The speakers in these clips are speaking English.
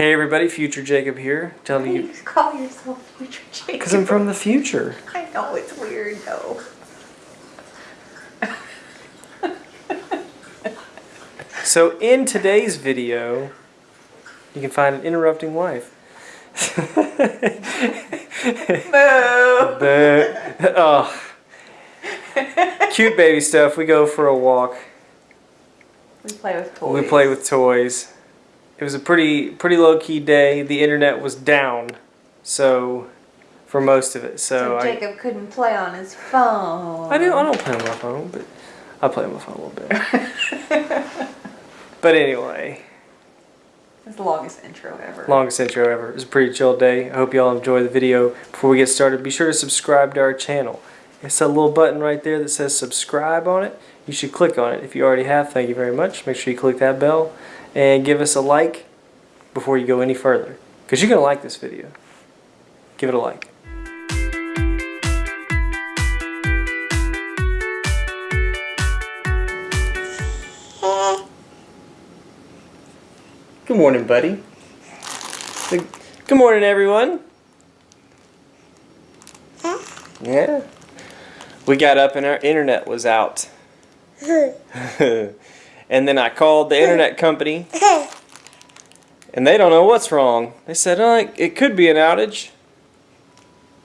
Hey everybody, Future Jacob here, telling you you call yourself Future Jacob? because I'm from the future. I know it's weird though. So in today's video, you can find an interrupting wife. Boo! But, oh, cute baby stuff. We go for a walk. We play with toys. We play with toys. It was a pretty pretty low key day. The internet was down, so for most of it. So, So I, Jacob couldn't play on his phone. I do I don't play on my phone, but I play on my phone a little bit. but anyway. It's the longest intro ever. Longest intro ever. It was a pretty chill day. I hope y'all enjoy the video. Before we get started, be sure to subscribe to our channel. It's a little button right there that says subscribe on it. You should click on it. If you already have, thank you very much. Make sure you click that bell and give us a like before you go any further. Because you're going to like this video. Give it a like. Good morning, buddy. Good good morning, everyone. Yeah. We got up and our internet was out. and then I called the internet company. And they don't know what's wrong. They said, oh, it- it could be an outage.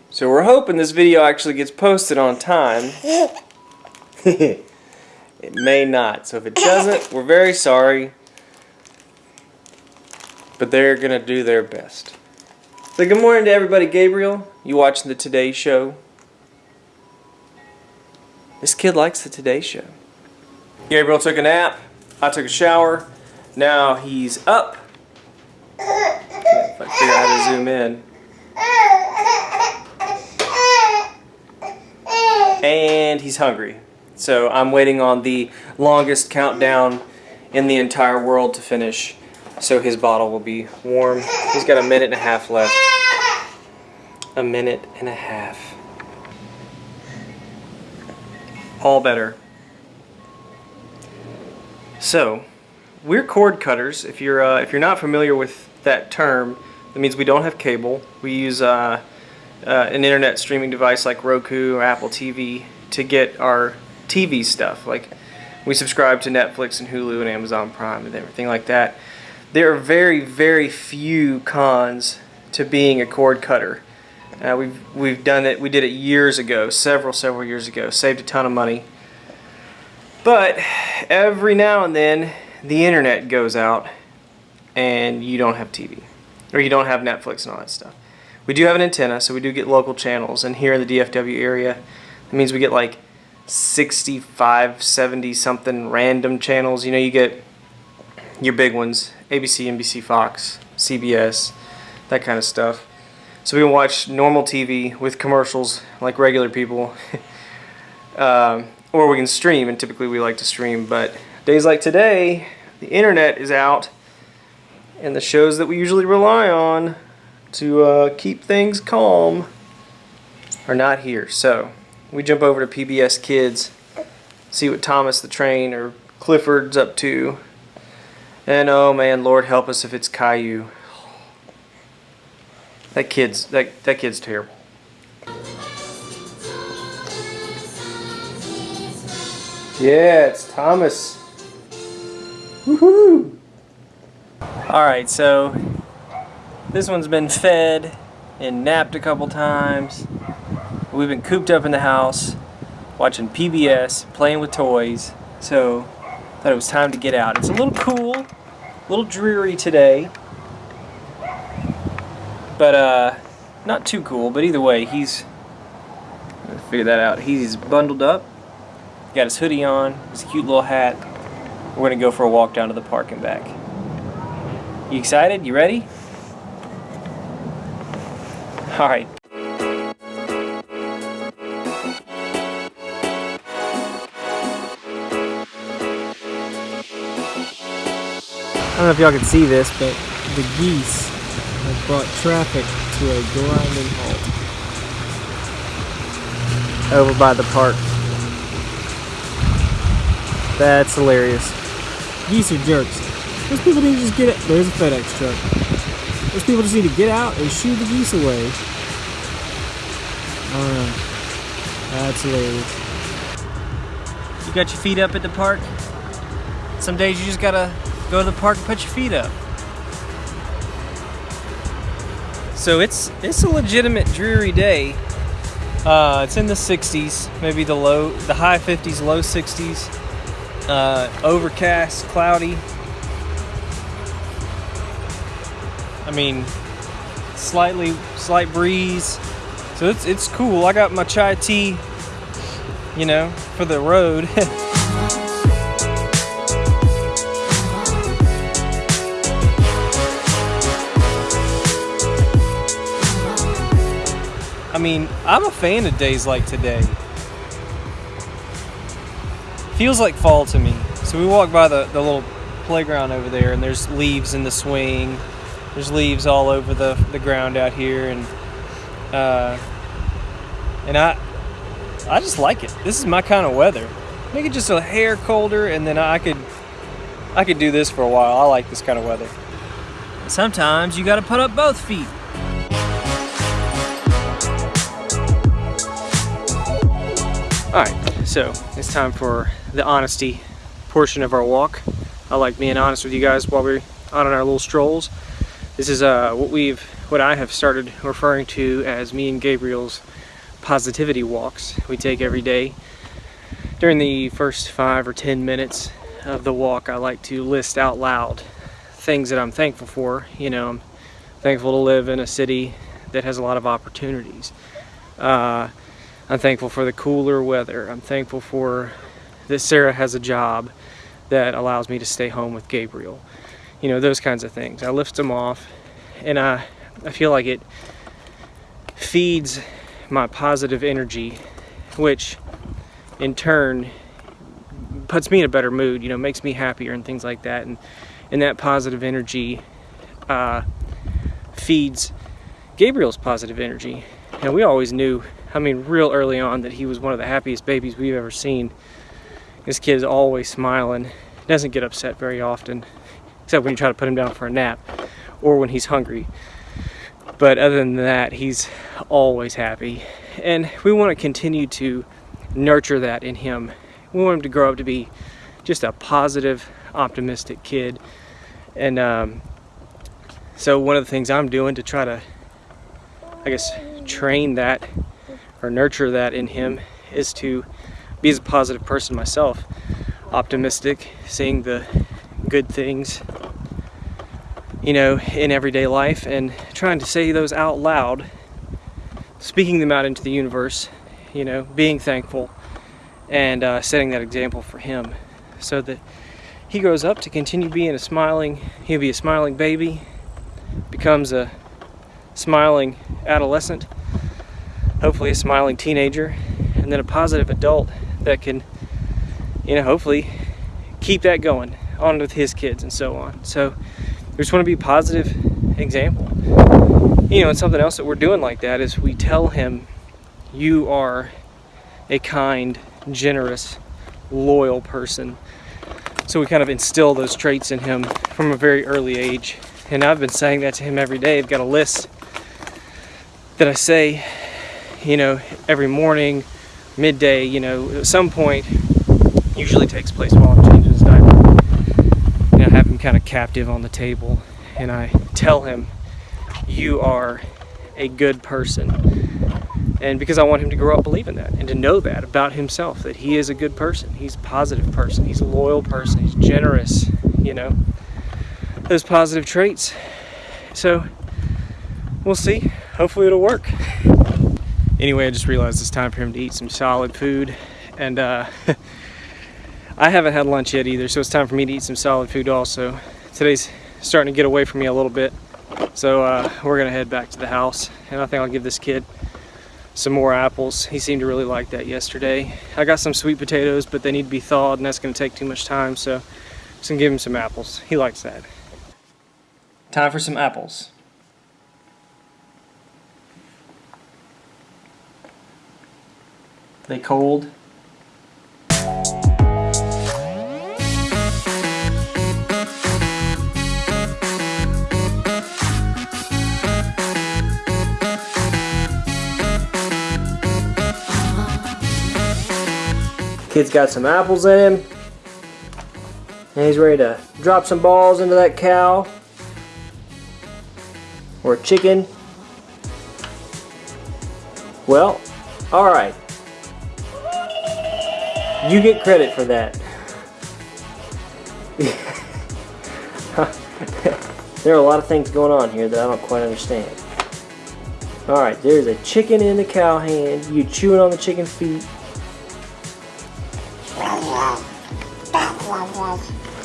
So we're hoping this video actually gets posted on time. it may not. So if it doesn't, we're very sorry. But they're going to do their best. So good morning to everybody. Gabriel, you watching the Today Show? This kid likes the Today Show. Gabriel took a nap. I took a shower. Now he's up. If I figure out how to zoom in. And he's hungry. So I'm waiting on the longest countdown in the entire world to finish. So his bottle will be warm. He's got a minute and a half left. A minute and a half. All better. So, we're cord cutters. If you're uh, if you're not familiar with that term, that means we don't have cable. We use uh, uh, an internet streaming device like Roku or Apple TV to get our TV stuff. Like we subscribe to Netflix and Hulu and Amazon Prime and everything like that. There are very very few cons to being a cord cutter. Uh, we've we've done it. We did it years ago, several several years ago. Saved a ton of money. But every now and then the internet goes out and you don't have TV or you don't have Netflix and all that stuff. We do have an antenna, so we do get local channels. And here in the DFW area, that means we get like 65, 70 something random channels. You know, you get your big ones ABC, NBC, Fox, CBS, that kind of stuff. So we can watch normal TV with commercials like regular people. um, or we can stream, and typically we like to stream. But days like today, the internet is out, and the shows that we usually rely on to uh, keep things calm are not here. So we jump over to PBS Kids, see what Thomas the Train or Clifford's up to. And oh man, Lord help us if it's Caillou. That kid's that that kid's terrible. Yeah, it's Thomas. Woohoo! Alright, so this one's been fed and napped a couple times. We've been cooped up in the house watching PBS, playing with toys. So thought it was time to get out. It's a little cool, a little dreary today. But uh not too cool, but either way, he's figure that out. He's bundled up got his hoodie on, his cute little hat. We're gonna go for a walk down to the park and back. You excited? You ready? All right. I don't know if y'all can see this, but the geese have brought traffic to a grinding halt over by the park. That's hilarious. Geese are jerks. Those people need to just get it. There's a FedEx truck. Those people just need to get out and shoo the geese away. I don't know. That's hilarious. You got your feet up at the park. Some days you just gotta go to the park and put your feet up. So it's it's a legitimate dreary day. Uh, it's in the 60s, maybe the low, the high 50s, low 60s. Uh, overcast, cloudy. I mean, slightly slight breeze. So it's it's cool. I got my chai tea, you know, for the road. I mean, I'm a fan of days like today. Feels like fall to me. So we walk by the, the little playground over there, and there's leaves in the swing. There's leaves all over the, the ground out here, and uh, and I I just like it. This is my kind of weather. Make it just a hair colder, and then I could I could do this for a while. I like this kind of weather. Sometimes you got to put up both feet. All right, so it's time for the honesty portion of our walk. I like being honest with you guys while we're on our little strolls. This is uh, what we've, what I have started referring to as me and Gabriel's positivity walks. We take every day. During the first five or ten minutes of the walk, I like to list out loud things that I'm thankful for. You know, I'm thankful to live in a city that has a lot of opportunities. Uh, I'm thankful for the cooler weather. I'm thankful for that Sarah has a job that allows me to stay home with Gabriel. You know, those kinds of things. I lift them off and I, I feel like it feeds my positive energy, which in turn puts me in a better mood, you know, makes me happier and things like that. And, and that positive energy uh, feeds Gabriel's positive energy. And we always knew I mean, real early on that he was one of the happiest babies we've ever seen. This kid is always smiling, doesn't get upset very often, except when you try to put him down for a nap or when he's hungry. But other than that, he's always happy. And we want to continue to nurture that in him. We want him to grow up to be just a positive, optimistic kid. And um, so one of the things I'm doing to try to, I guess, train that or nurture that in him is to be as a positive person myself optimistic seeing the good things you know in everyday life and trying to say those out loud speaking them out into the universe you know being thankful and uh, setting that example for him so that he grows up to continue being a smiling he'll be a smiling baby becomes a smiling adolescent hopefully a smiling teenager, and then a positive adult that can, you know, hopefully keep that going on with his kids and so on. So we just want to be a positive example. You know, and something else that we're doing like that is we tell him, you are a kind, generous, loyal person. So we kind of instill those traits in him from a very early age. And I've been saying that to him every day. I've got a list that I say you know, every morning, midday, you know, at some point, usually takes place while I'm changing his diaper. Know, have him kind of captive on the table, and I tell him, you are a good person. And because I want him to grow up believing that and to know that about himself, that he is a good person. He's a positive person. He's a loyal person. He's generous, you know, those positive traits. So we'll see. Hopefully it'll work anyway, I just realized it's time for him to eat some solid food. And uh, I haven't had lunch yet either, so it's time for me to eat some solid food also. Today's starting to get away from me a little bit. So uh, we're gonna head back to the house. And I think I'll give this kid some more apples. He seemed to really like that yesterday. I got some sweet potatoes, but they need to be thawed and that's gonna take too much time. So I'm just gonna give him some apples. He likes that. Time for some apples. They cold. Kid's got some apples in him. And he's ready to drop some balls into that cow. Or chicken. Well, alright. You get credit for that. there are a lot of things going on here that I don't quite understand. Alright, there's a chicken in the cow hand. You chewing on the chicken feet.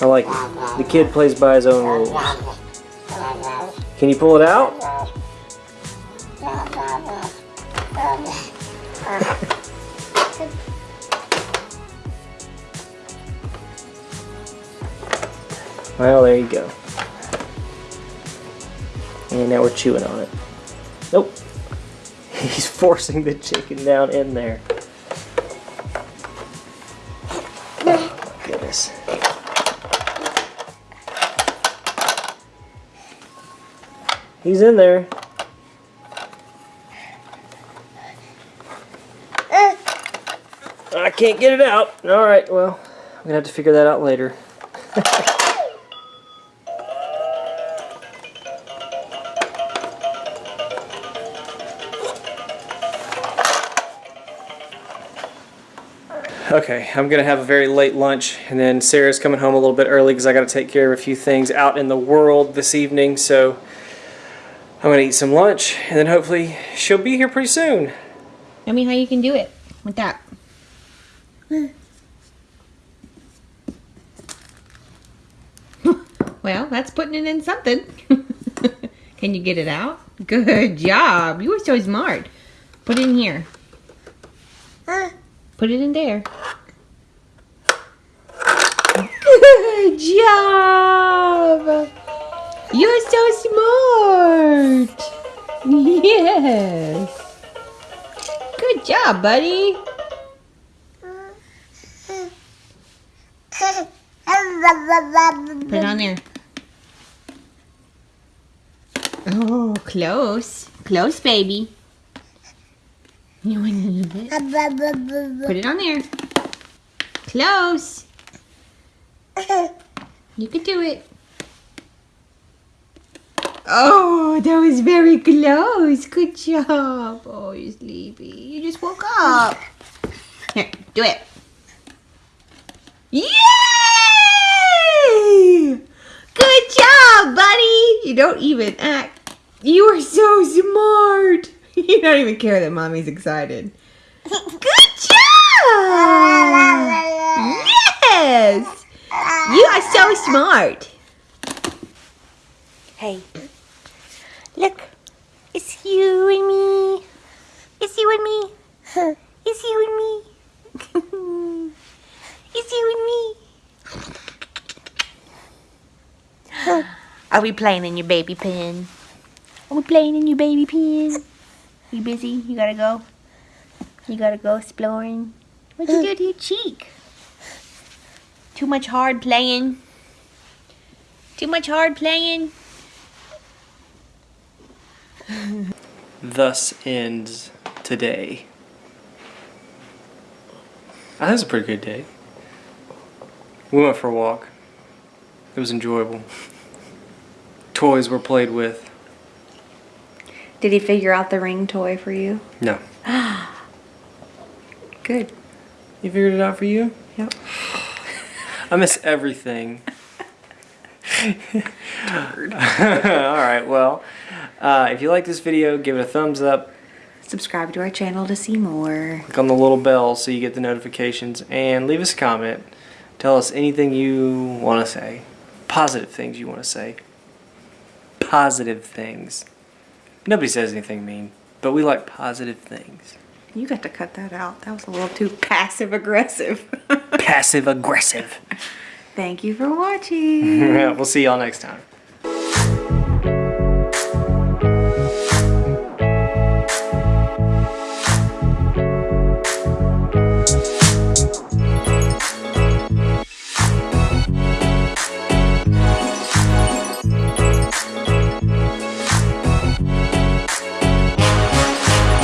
I like it. The kid plays by his own rules. Can you pull it out? Well, there you go. And now we're chewing on it. Nope. He's forcing the chicken down in there. Oh, goodness. He's in there. I can't get it out. All right, well, I'm gonna have to figure that out later. Okay, I'm gonna have a very late lunch, and then Sarah's coming home a little bit early because I got to take care of a few things out in the world this evening. So I'm gonna eat some lunch, and then hopefully she'll be here pretty soon. Tell me how you can do it with that. well, that's putting it in something. can you get it out? Good job. You were so smart. Put it in here. Put it in there. Good job. You're so smart. Yes. Good job, buddy. Put it on there. Oh, close. Close, baby. You want to eat it? Put it on there. Close. You can do it. Oh, that was very close. Good job. Oh, you're sleepy. You just woke up. Here, do it. Yay! Good job, buddy. You don't even act. You are so smart. You don't even care that mommy's excited. Good job! Yes! You are so smart. Hey, look. It's you and me. It's you and me. It's you and me. it's you and me. Are we playing in your baby pen? Are we playing in your baby pen? You busy? You gotta go? You gotta go exploring? What'd you do to your cheek? Too much hard playing? Too much hard playing? Thus ends today. Ah, That was a pretty good day. We went for a walk. It was enjoyable. Toys were played with. Did he figure out the ring toy for you? No. Good. He figured it out for you? Yep. I miss everything. Alright, well, uh, if you like this video, give it a thumbs up. Subscribe to our channel to see more. Click on the little bell so you get the notifications. And leave us a comment. Tell us anything you want to say. Positive things you want to say. Positive things. Nobody says anything mean, but we like positive things. You got to cut that out. That was a little too passive aggressive. Passive aggressive. Thank you for watching. we'll see y'all next time.